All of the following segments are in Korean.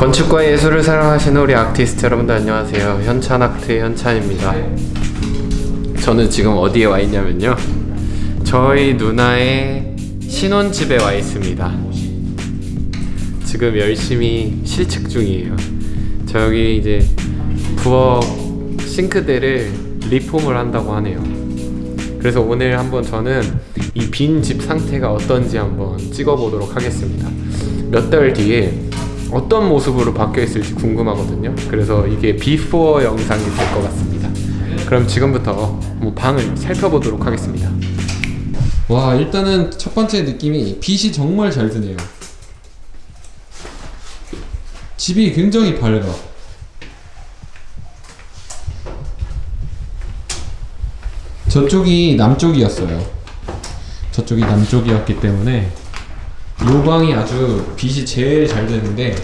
건축과 예술을 사랑하시는 우리 아티스트 여러분들 안녕하세요. 현찬 아트의 현찬입니다. 저는 지금 어디에 와 있냐면요. 저희 누나의 신혼집에 와 있습니다. 지금 열심히 실측 중이에요. 저기 이제 부엌 싱크대를 리폼을 한다고 하네요. 그래서 오늘 한번 저는 이 빈 집 상태가 어떤지 한번 찍어보도록 하겠습니다. 몇 달 뒤에 어떤 모습으로 바뀌어 있을지 궁금하거든요. 그래서 이게 before 영상이 될 것 같습니다. 그럼 지금부터 뭐 방을 살펴보도록 하겠습니다. 와 일단은 첫 번째 느낌이 빛이 정말 잘 드네요. 집이 굉장히 밝아 저쪽이 남쪽이었어요. 저쪽이 남쪽이었기 때문에 이 방이 아주 빛이 제일 잘 되는데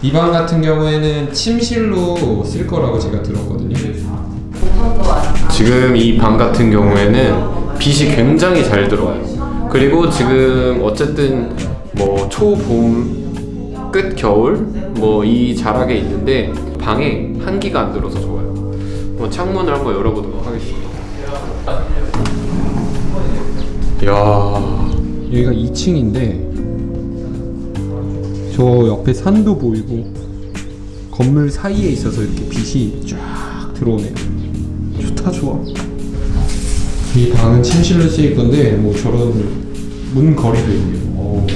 이 방 같은 경우에는 침실로 쓸 거라고 제가 들었거든요. 지금 이 방 같은 경우에는 빛이 굉장히 잘 들어와요. 그리고 지금 어쨌든 뭐 초봄 끝 겨울 뭐 이 자락에 있는데 방에 한기가 안 들어서 좋아요. 뭐 창문을 한번 열어보도록 하겠습니다. 야 여기가 2층인데 저 옆에 산도 보이고 건물 사이에 있어서 이렇게 빛이 쫙 들어오네요. 좋다 좋아. 이 방은 침실로 쓰일 건데 뭐 저런 문 거리도 있네요. 오.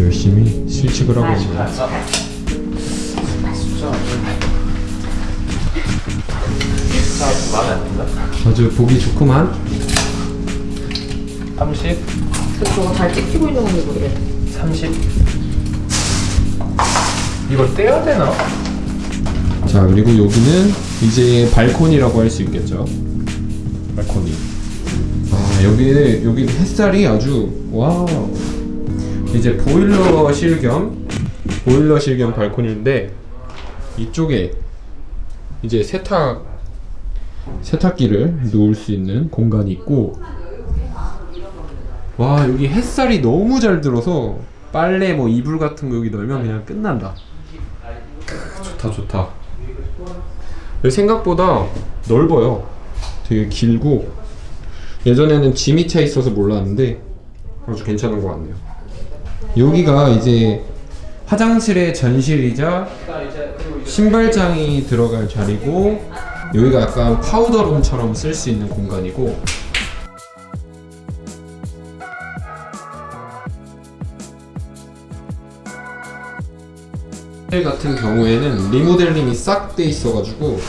열심히 실측을 하고 마 든다. 아주 보기 좋구만 30, 저거 잘 찍히고 있는 건지 모르겠네. 30. 이걸 떼야 되나? 자 그리고 여기는 이제 발코니라고 할 수 있겠죠 발코니 아 여기는 여기 햇살이 아주 wow 이제 보일러실 겸 보일러실 겸 발코니인데 이쪽에 이제 세탁 세탁기를 놓을 수 있는 공간이 있고 와 여기 햇살이 너무 잘 들어서 빨래 뭐 이불 같은 거 여기 널면 그냥 끝난다. 크, 좋다 좋다. 생각보다 넓어요. 되게 길고 예전에는 짐이 차 있어서 몰랐는데 아주 괜찮은 것 같네요. 여기가 이제 화장실의 전실이자 신발장이 들어갈 자리고 여기가 약간 파우더룸처럼 쓸 수 있는 공간이고 호텔 같은 경우에는 리모델링이 싹 돼 있어가지고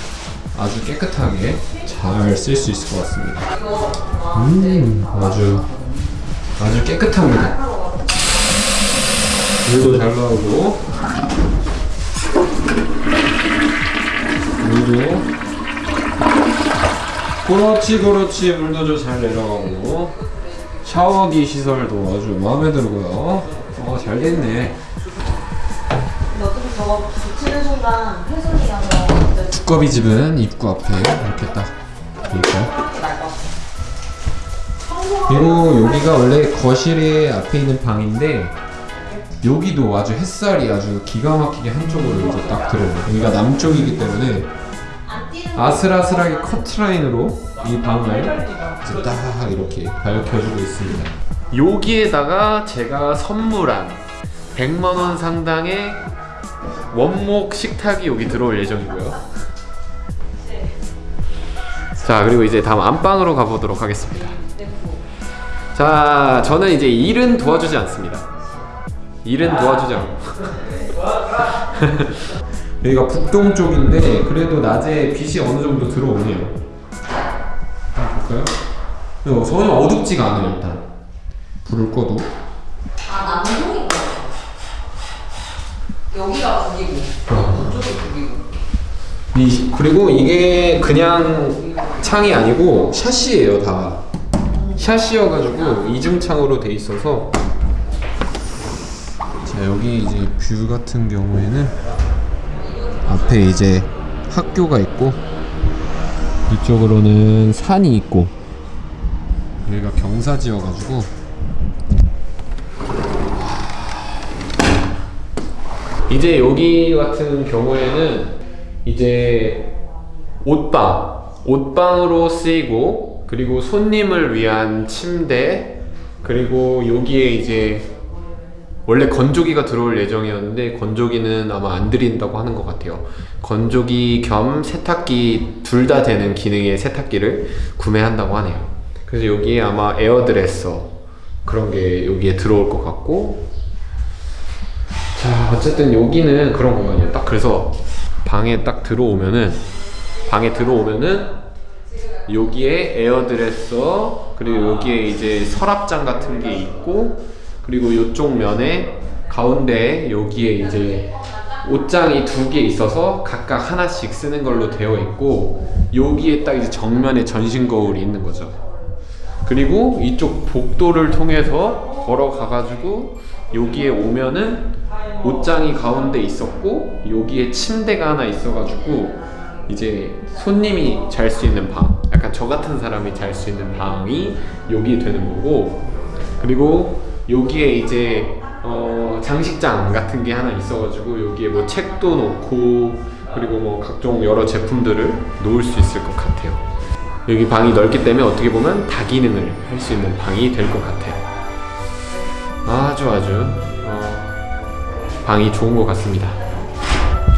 아주 깨끗하게 잘 쓸 수 있을 것 같습니다. 음, 아주 아주 깨끗합니다. 물도 잘 나오고 물도 그렇지 그렇지 물도 좀잘 내려가고 샤워기 시설도 아주 마음에 들고요. 어잘 됐네. 어차피 저거 붙이는 순간 훼손이라서 두꺼비 집은 입구 앞에 이렇게 딱 있고 그리고 여기가 원래 거실의 앞에 있는 방인데 여기도 아주 햇살이 아주 기가 막히게 한쪽으로 이제 딱 들어오고 여기가 남쪽이기 때문에 아슬아슬하게 커트라인으로 이 방을 이제 딱 이렇게 밝혀주고 있습니다 여기에다가 제가 선물한 100만원 상당의 원목 식탁이 여기 들어올 예정이고요. 자 그리고 이제 다음 안방으로 가보도록 하겠습니다. 자 저는 이제 일은 도와주지 않습니다. 일은 도와주지 않고 여기가 북동 쪽인데 그래도 낮에 빛이 어느 정도 들어오네요. 한번 볼까요? 어, 전혀 어둡지가 않아요 일단. 불을 꺼도. 아 남동인 거 여기가 북이고 이쪽이 북이고. 이, 그리고 이게 그냥 창이 아니고 샤시예요 다. 샤시여가지고 이중창으로 돼 있어서. 자 여기 이제 view 같은 경우에는 앞에 이제 학교가 있고 이쪽으로는 산이 있고 여기가 경사지여가지고. 이제 여기 같은 경우에는 이제 옷방 옷방으로 쓰이고 그리고 손님을 위한 침대 그리고 여기에 이제 원래 건조기가 들어올 예정이었는데 건조기는 아마 안 드린다고 하는 것 같아요. 건조기 겸 세탁기 둘 다 되는 기능의 세탁기를 구매한다고 하네요. 그래서 여기에 아마 에어드레서 그런 게 여기에 들어올 것 같고 자 어쨌든 여기는 그런 공간이에요. 딱 그래서 방에 딱 들어오면은 방에 들어오면은 여기에 에어드레서 그리고 여기에 이제 서랍장 같은 게 있고 그리고 이쪽 면에 가운데 여기에 이제 옷장이 두 개 있어서 각각 하나씩 쓰는 걸로 되어 있고 여기에 딱 이제 정면에 전신 거울이 있는 거죠. 그리고 이쪽 복도를 통해서 걸어가 가지고 여기에 오면은 옷장이 가운데 있었고 여기에 침대가 하나 있어 가지고 이제 손님이 잘 수 있는 방 약간 저 같은 사람이 잘 수 있는 방이 여기 되는 거고 그리고 여기에 이제 어, 장식장 같은 게 하나 있어가지고 여기에 뭐 책도 놓고 그리고 뭐 각종 여러 제품들을 놓을 수 있을 것 같아요. 여기 방이 넓기 때문에 어떻게 보면 다 기능을 할 수 있는 방이 될 것 같아요. 아주 아주 어, 방이 좋은 것 같습니다.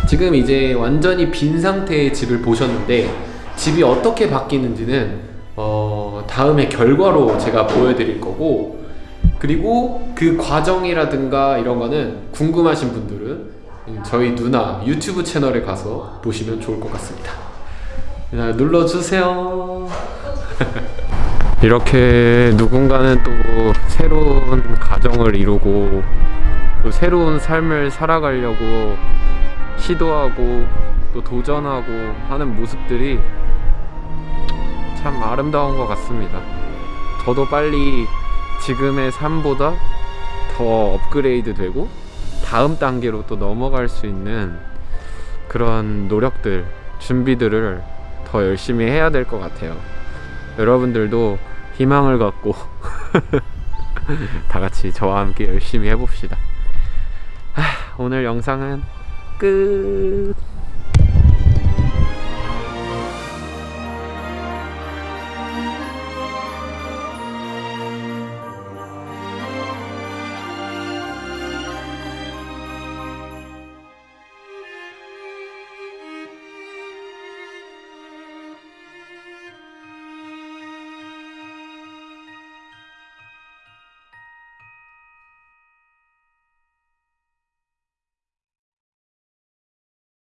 지금 이제 완전히 빈 상태의 집을 보셨는데 집이 어떻게 바뀌는지는 어, 다음에 결과로 제가 보여드릴 거고 그리고 그 과정이라든가 이런 거는 궁금하신 분들은 저희 누나 유튜브 채널에 가서 보시면 좋을 것 같습니다. 자, 눌러주세요. 이렇게 누군가는 또 새로운 가정을 이루고 또 새로운 삶을 살아가려고 시도하고 또 도전하고 하는 모습들이 참 아름다운 것 같습니다. 저도 빨리 지금의 삶보다 더 업그레이드 되고 다음 단계로 또 넘어갈 수 있는 그런 노력들, 준비들을 더 열심히 해야 될 것 같아요. 여러분들도 희망을 갖고 다 같이 저와 함께 열심히 해봅시다. 하, 오늘 영상은 끝.